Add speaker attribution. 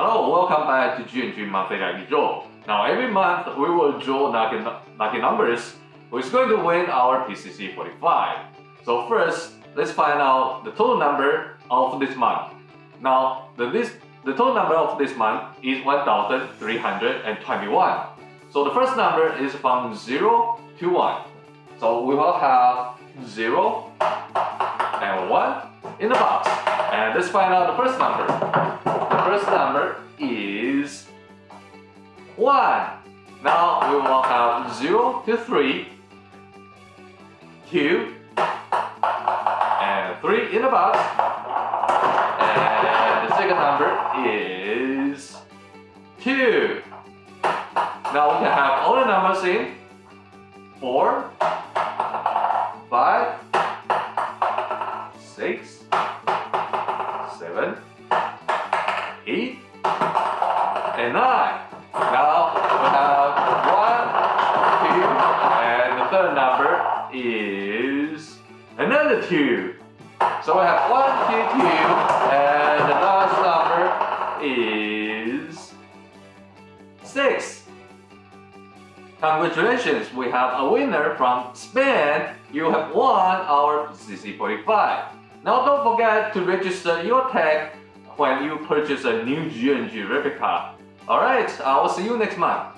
Speaker 1: Hello, welcome back to G&G Monthly Lucky Draw. Now every month we will draw lucky, lucky numbers who's going to win our PCC 45. So first, let's find out the total number of this month. Now, the, this, the total number of this month is 1321. So the first number is from 0 to 1. So we will have 0 and 1 in the box. And let's find out the first number. First number is 1. Now we will have 0 to 3, 2, and 3 in the box. And the second number is 2. Now we can have all the numbers in 4, 5, 6, 7, 8, and 9. Now we have 1, 2, and the third number is another 2. So we have 1, 2, 2, and the last number is 6. Congratulations, we have a winner from Spain. You have won our PCC45. Now don't forget to register your tag when you purchase a new G&G replica. Alright, I will see you next month.